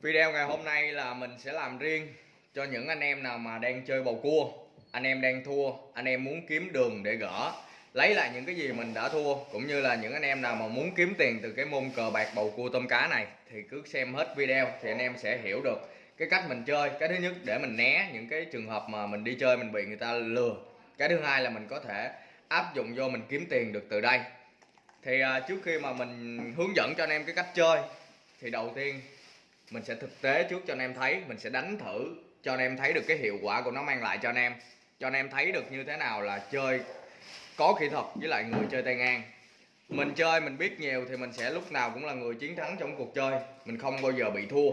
Video ngày hôm nay là mình sẽ làm riêng cho những anh em nào mà đang chơi bầu cua. Anh em đang thua, anh em muốn kiếm đường để gỡ. Lấy lại những cái gì mình đã thua Cũng như là những anh em nào mà muốn kiếm tiền từ cái môn cờ bạc bầu cua tôm cá này Thì cứ xem hết video thì anh em sẽ hiểu được cái cách mình chơi. Cái thứ nhất để mình né những cái trường hợp mà mình đi chơi mình bị người ta lừa. Cái thứ hai là mình có thể áp dụng vô mình kiếm tiền được từ đây. Thì à, trước khi mà mình hướng dẫn cho anh em cái cách chơi thì đầu tiên mình sẽ thực tế trước cho anh em thấy mình sẽ đánh thử cho anh em thấy được cái hiệu quả của nó mang lại cho anh em. Cho anh em thấy được như thế nào là chơi có kỹ thuật với lại người chơi tay ngang. Mình chơi mình biết nhiều thì mình sẽ lúc nào cũng là người chiến thắng trong cuộc chơi. Mình không bao giờ bị thua.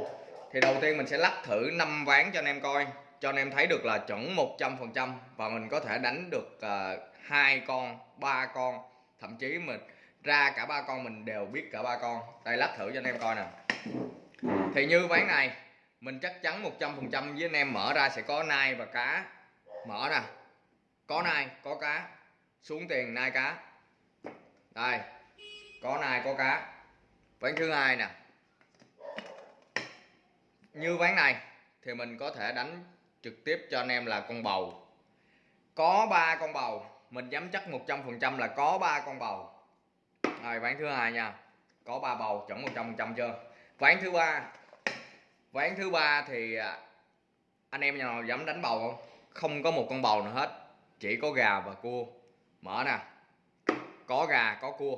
Thì đầu tiên mình sẽ lắc thử 5 ván cho anh em coi. Cho anh em thấy được là chuẩn 100% và mình có thể đánh được uh, hai con ba con. Thậm chí mình ra cả ba con mình đều biết cả ba con. Đây lắc thử cho anh em coi nè thì như ván này, mình chắc chắn 100% với anh em mở ra sẽ có nai và cá. Mở nè có nai, có cá. Xuống tiền, nai cá. Đây. Có nai, có cá. Ván thứ hai nè. Như ván này, thì mình có thể đánh trực tiếp cho anh em là con bầu. Có ba con bầu. Mình dám chắc 100% là có ba con bầu. Rồi, ván thứ hai nha. Có ba bầu chuẩn 100% chưa? Ván thứ ba. Ván thứ ba thì à, anh em nhà nào dám đánh bầu không? Không có một con bầu nào hết. Chỉ có gà và cua. Mở nè. Có gà, có cua.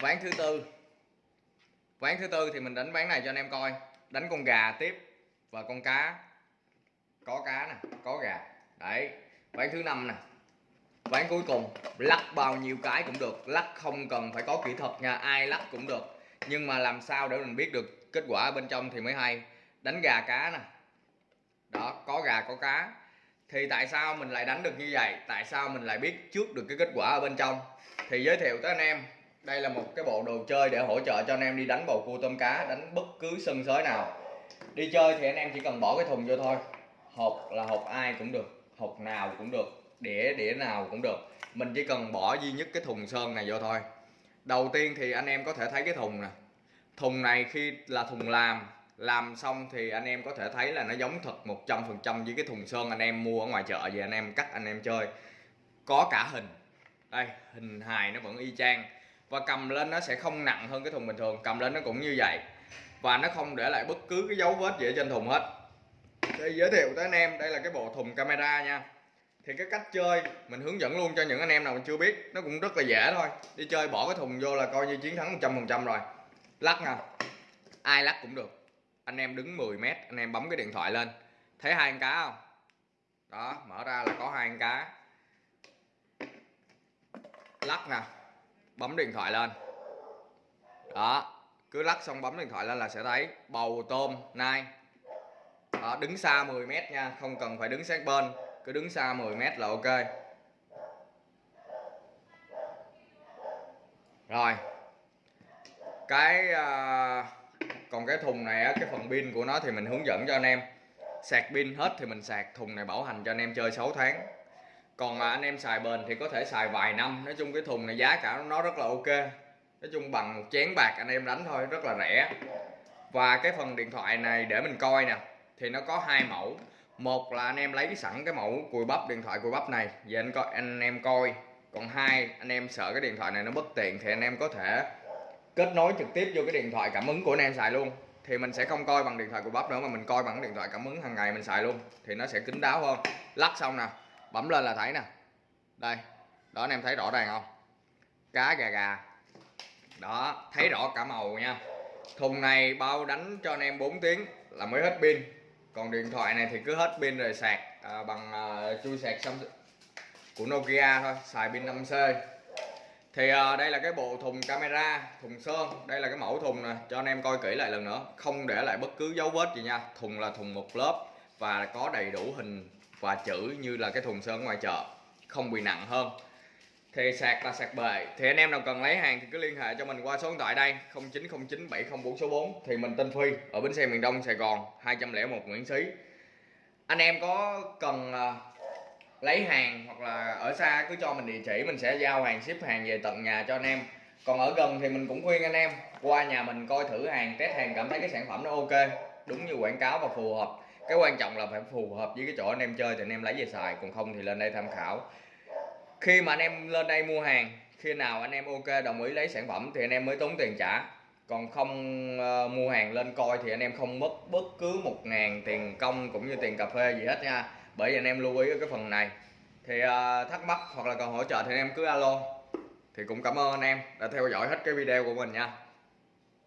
Ván thứ tư. Ván thứ tư thì mình đánh ván này cho anh em coi. Đánh con gà tiếp và con cá. Có cá nè, có gà. Đấy. Ván thứ năm nè. Ván cuối cùng. Lắc bao nhiêu cái cũng được. Lắc không cần phải có kỹ thuật nha. Ai lắc cũng được nhưng mà làm sao để mình biết được kết quả bên trong thì mới hay. Đánh gà cá nè. Đó, có gà, có cá. Thì tại sao mình lại đánh được như vậy? Tại sao mình lại biết trước được cái kết quả ở bên trong? Thì giới thiệu tới anh em. Đây là một cái bộ đồ chơi để hỗ trợ cho anh em đi đánh bầu cua tôm cá, đánh bất cứ sân sới nào. Đi chơi thì anh em chỉ cần bỏ cái thùng vô thôi. Hộp là hộp ai cũng được, hộp nào cũng được, đĩa đĩa nào cũng được. Mình chỉ cần bỏ duy nhất cái thùng sơn này vô thôi đầu tiên thì anh em có thể thấy cái thùng nè. Thùng này khi là thùng làm làm xong thì anh em có thể thấy là nó giống thật 100% với cái thùng sơn anh em mua ở ngoài chợ về anh em cắt anh em chơi. Có cả hình. Đây, hình hài nó vẫn y chang. Và cầm lên nó sẽ không nặng hơn cái thùng bình thường, cầm lên nó cũng như vậy. Và nó không để lại bất cứ cái dấu vết gì ở trên thùng hết. Để giới thiệu tới anh em, đây là cái bộ thùng camera nha thì cái cách chơi mình hướng dẫn luôn cho những anh em nào mình chưa biết nó cũng rất là dễ thôi. Đi chơi bỏ cái thùng vô là coi như chiến thắng 100% rồi. Lắc nè ai lắc cũng được. Anh em đứng 10 mét anh em bấm cái điện thoại lên. Thấy hai con cá không? Đó mở ra là có hai con cá. Lắc nè. Bấm điện thoại lên. Đó cứ lắc xong bấm điện thoại lên là sẽ thấy bầu tôm nai. Đó, đứng xa 10 mét nha không cần phải đứng sát bên cứ đứng xa 10 mét là ok. Rồi. Cái à, còn cái thùng này á, cái phần pin của nó thì mình hướng dẫn cho anh em. Sạc pin hết thì mình sạc thùng này bảo hành cho anh em chơi 6 tháng. Còn mà anh em xài bền thì có thể xài vài năm. Nói chung cái thùng này giá cả nó rất là ok. Nói chung bằng một chén bạc anh em đánh thôi rất là rẻ. Và cái phần điện thoại này để mình coi nè thì nó có hai mẫu một là anh em lấy sẵn cái mẫu cùi bắp, điện thoại cùi bắp này. Về anh coi, anh em coi. Còn hai, anh em sợ cái điện thoại này nó bất tiện thì anh em có thể kết nối trực tiếp vô cái điện thoại cảm ứng của anh em xài luôn. Thì mình sẽ không coi bằng điện thoại cùi bắp nữa mà mình coi bằng điện thoại cảm ứng hàng ngày mình xài luôn. Thì nó sẽ kín đáo hơn. Lắc xong nè, bấm lên là thấy nè. Đây, đó anh em thấy rõ ràng không? Cá gà gà. Đó, thấy rõ cả màu nha. Thùng này bao đánh cho anh em 4 tiếng là mới hết pin còn điện thoại này thì cứ hết pin rồi sạc à, bằng à, chui sạc xong của Nokia thôi xài pin 5C thì à, đây là cái bộ thùng camera thùng sơn đây là cái mẫu thùng nè. Cho anh em coi kỹ lại lần nữa không để lại bất cứ dấu vết gì nha. Thùng là thùng một lớp và có đầy đủ hình và chữ như là cái thùng sơn ngoài chợ không bị nặng hơn thì sạc là sạc bề. Thì anh em nào cần lấy hàng thì cứ liên hệ cho mình qua số điện thoại đây 090970 số 4 thì mình tên Phi, ở bến xe miền Đông, Sài Gòn 201 Nguyễn Xí. Anh em có cần à, lấy hàng hoặc là ở xa cứ cho mình địa chỉ, mình sẽ giao hàng, ship hàng về tận nhà cho anh em. Còn ở gần thì mình cũng khuyên anh em, qua nhà mình coi thử hàng, test hàng, cảm thấy cái sản phẩm nó ok, đúng như quảng cáo và phù hợp. Cái quan trọng là phải phù hợp với cái chỗ anh em chơi thì anh em lấy về xài, còn không thì lên đây tham khảo khi mà anh em lên đây mua hàng khi nào anh em ok đồng ý lấy sản phẩm thì anh em mới tốn tiền trả. Còn không uh, mua hàng lên coi thì anh em không mất bất cứ một ngàn tiền công cũng như tiền cà phê gì hết nha. Bởi vì anh em lưu ý ở cái phần này. Thì uh, thắc mắc hoặc là cần hỗ trợ thì anh em cứ alo. Thì cũng cảm ơn anh em đã theo dõi hết cái video của mình nha.